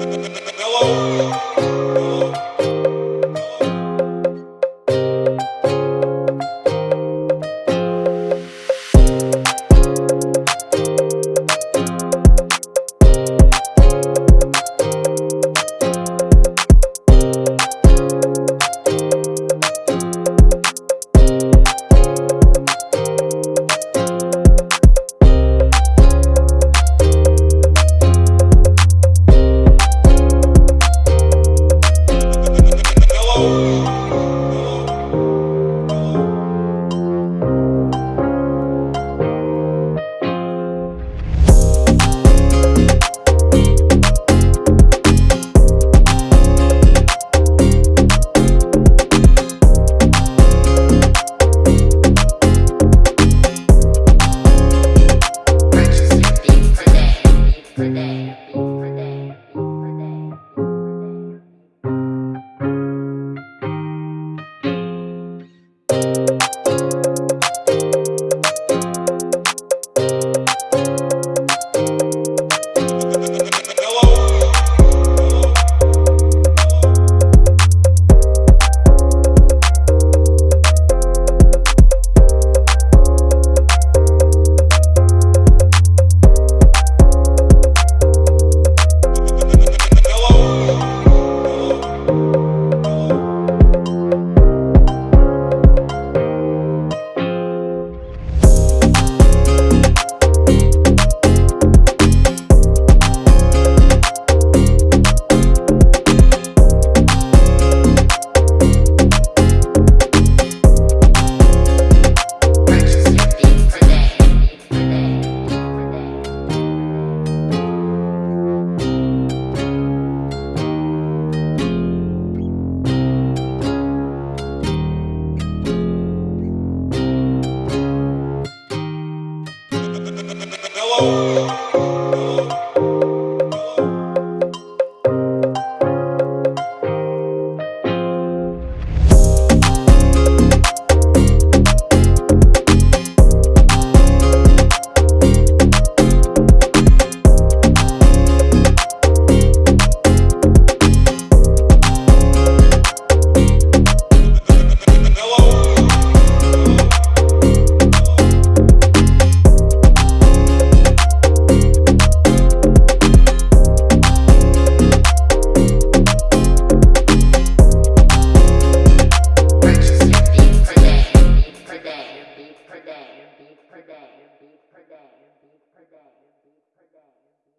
Hello. Uh, today.